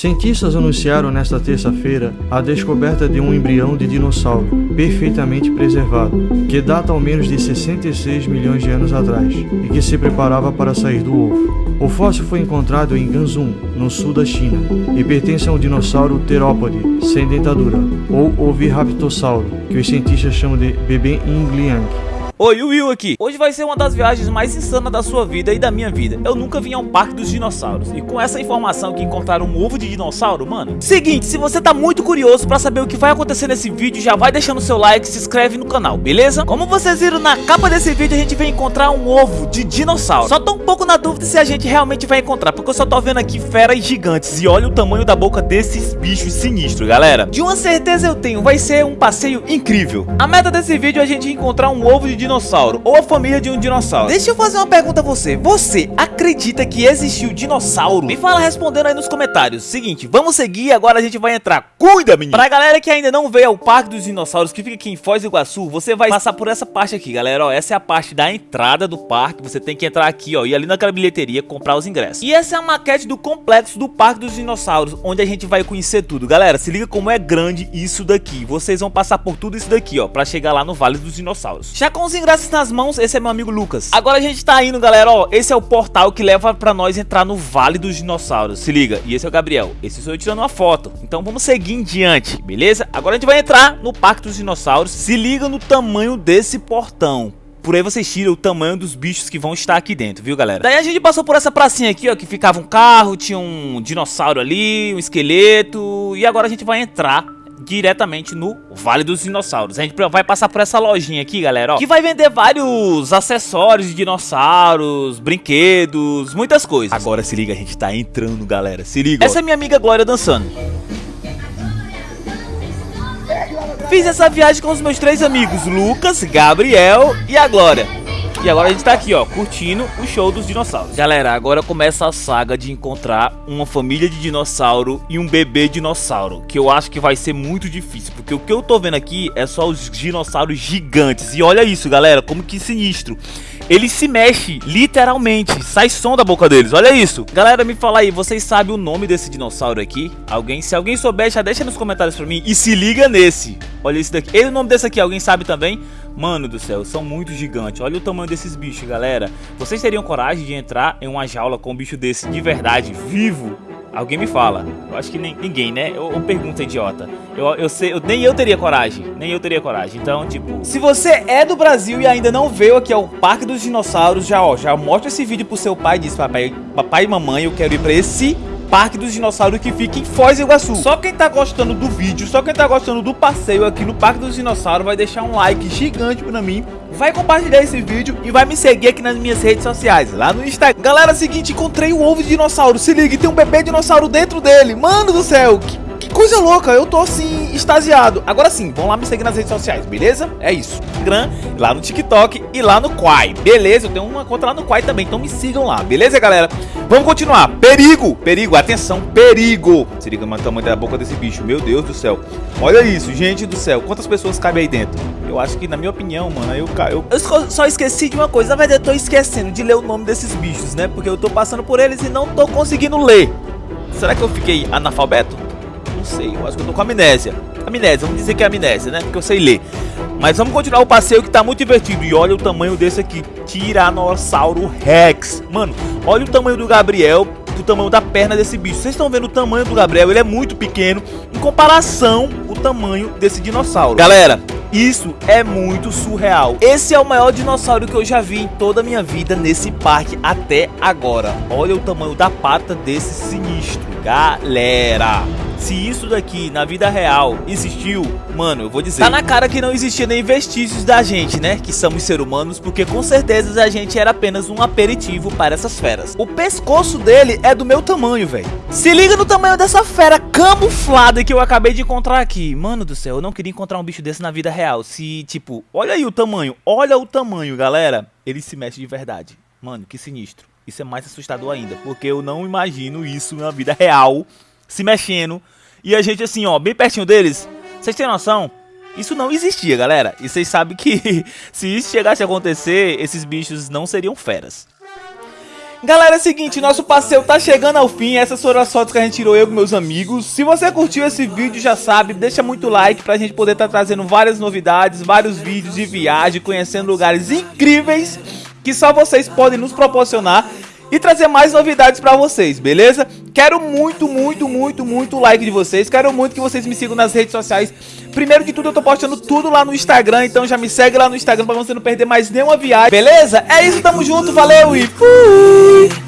Cientistas anunciaram nesta terça-feira a descoberta de um embrião de dinossauro perfeitamente preservado, que data ao menos de 66 milhões de anos atrás e que se preparava para sair do ovo. O fóssil foi encontrado em Ganzhou, no sul da China, e pertence a um dinossauro terópode sem dentadura, ou oviraptorsauro, que os cientistas chamam de bebê Yingliang. Oi, o Will aqui. Hoje vai ser uma das viagens mais insanas da sua vida e da minha vida. Eu nunca vim a um parque dos dinossauros. E com essa informação que encontraram um ovo de dinossauro, mano. Seguinte, se você tá muito curioso pra saber o que vai acontecer nesse vídeo, já vai deixando seu like e se inscreve no canal, beleza? Como vocês viram na capa desse vídeo, a gente vai encontrar um ovo de dinossauro. Só tô um pouco na dúvida se a gente realmente vai encontrar, porque eu só tô vendo aqui feras gigantes. E olha o tamanho da boca desses bichos sinistros, galera. De uma certeza eu tenho, vai ser um passeio incrível. A meta desse vídeo é a gente encontrar um ovo de dinossauro dinossauro ou a família de um dinossauro. Deixa eu fazer uma pergunta a você. Você acredita que existiu dinossauro? Me fala respondendo aí nos comentários. Seguinte, vamos seguir agora a gente vai entrar. Cuida, menino! Pra galera que ainda não veio ao Parque dos Dinossauros, que fica aqui em Foz do Iguaçu, você vai passar por essa parte aqui, galera. Ó, essa é a parte da entrada do parque. Você tem que entrar aqui, ó, e ali naquela bilheteria comprar os ingressos. E essa é a maquete do complexo do Parque dos Dinossauros, onde a gente vai conhecer tudo. Galera, se liga como é grande isso daqui. Vocês vão passar por tudo isso daqui, ó, pra chegar lá no Vale dos Dinossauros. Já com os ingressos nas mãos, esse é meu amigo Lucas. Agora a gente tá indo, galera, ó, esse é o portal que leva pra nós entrar no Vale dos Dinossauros. Se liga, e esse é o Gabriel, esse sou eu tirando uma foto. Então vamos seguir em diante, beleza? Agora a gente vai entrar no Parque dos Dinossauros. Se liga no tamanho desse portão. Por aí vocês tiram o tamanho dos bichos que vão estar aqui dentro, viu galera? Daí a gente passou por essa pracinha aqui, ó, que ficava um carro, tinha um dinossauro ali, um esqueleto. E agora a gente vai entrar diretamente no Vale dos Dinossauros. A gente vai passar por essa lojinha aqui, galera, ó, que vai vender vários acessórios de dinossauros, brinquedos, muitas coisas. Agora se liga, a gente tá entrando, galera, se liga. Essa ó. é minha amiga Glória dançando. Fiz essa viagem com os meus três amigos, Lucas, Gabriel e a Glória. E agora a gente tá aqui, ó, curtindo o show dos dinossauros. Galera, agora começa a saga de encontrar uma família de dinossauro e um bebê dinossauro. Que eu acho que vai ser muito difícil, porque o que eu tô vendo aqui é só os dinossauros gigantes. E olha isso, galera, como que sinistro. Ele se mexe, literalmente, sai som da boca deles, olha isso. Galera, me fala aí, vocês sabem o nome desse dinossauro aqui? Alguém? Se alguém souber, já deixa nos comentários pra mim. E se liga nesse. Olha esse daqui. E o nome desse aqui, alguém sabe também? Mano do céu, são muito gigantes. Olha o tamanho desses bichos, galera. Vocês teriam coragem de entrar em uma jaula com um bicho desse de verdade, vivo? Alguém me fala. Eu acho que nem, ninguém, né? Eu, eu pergunta idiota. Eu, eu sei, eu, nem eu teria coragem. Nem eu teria coragem. Então, tipo, se você é do Brasil e ainda não veio aqui ao Parque dos Dinossauros, já, ó, já mostra esse vídeo pro seu pai e diz, papai, papai e mamãe, eu quero ir pra esse Parque dos Dinossauros que fica em Foz do Iguaçu. Só quem tá gostando do vídeo, só quem tá gostando do passeio aqui no Parque dos Dinossauros vai deixar um like gigante pra mim, vai compartilhar esse vídeo e vai me seguir aqui nas minhas redes sociais, lá no Instagram. Galera, é seguinte, encontrei o ovo de dinossauro, se liga, tem um bebê dinossauro dentro dele. Mano do céu, que coisa louca, eu tô assim, extasiado. Agora sim, vão lá me seguir nas redes sociais, beleza? É isso. Instagram, lá no TikTok e lá no Quai, beleza? Eu tenho uma conta lá no Quai também, então me sigam lá, beleza, galera? Vamos continuar. Perigo, perigo, atenção, perigo. Se liga no tamanho da boca desse bicho, meu Deus do céu. Olha isso, gente do céu. Quantas pessoas cabem aí dentro? Eu acho que, na minha opinião, mano, eu, eu... eu só esqueci de uma coisa. Na verdade, eu tô esquecendo de ler o nome desses bichos, né? Porque eu tô passando por eles e não tô conseguindo ler. Será que eu fiquei analfabeto? Não sei, eu acho que eu tô com amnésia. Amnésia, vamos dizer que é amnésia, né? Porque eu sei ler. Mas vamos continuar o passeio que tá muito divertido. E olha o tamanho desse aqui, Tiranossauro Rex. Mano, olha o tamanho do Gabriel, o tamanho da perna desse bicho. Vocês estão vendo o tamanho do Gabriel, ele é muito pequeno em comparação o tamanho desse dinossauro. Galera, isso é muito surreal. Esse é o maior dinossauro que eu já vi em toda a minha vida nesse parque até agora. Olha o tamanho da pata desse sinistro, galera. Se isso daqui na vida real existiu, mano, eu vou dizer. Tá na cara que não existia nem vestígios da gente, né? Que somos seres humanos, porque com certeza a gente era apenas um aperitivo para essas feras. O pescoço dele é do meu tamanho, velho. Se liga no tamanho dessa fera camuflada que eu acabei de encontrar aqui. Mano do céu, eu não queria encontrar um bicho desse na vida real. Se, tipo, olha aí o tamanho, olha o tamanho, galera. Ele se mexe de verdade. Mano, que sinistro. Isso é mais assustador ainda, porque eu não imagino isso na vida real se mexendo. E a gente assim, ó, bem pertinho deles. Vocês têm noção? Isso não existia, galera. E vocês sabem que se isso chegasse a acontecer, esses bichos não seriam feras. Galera, é o seguinte, nosso passeio tá chegando ao fim, essas foram as fotos que a gente tirou eu com meus amigos. Se você curtiu esse vídeo, já sabe, deixa muito like pra gente poder estar tá trazendo várias novidades, vários vídeos de viagem, conhecendo lugares incríveis que só vocês podem nos proporcionar e trazer mais novidades pra vocês, beleza? Quero muito, muito, muito, muito like de vocês. Quero muito que vocês me sigam nas redes sociais. Primeiro de tudo, eu tô postando tudo lá no Instagram, então já me segue lá no Instagram pra você não perder mais nenhuma viagem, beleza? É isso, tamo junto, valeu e fui!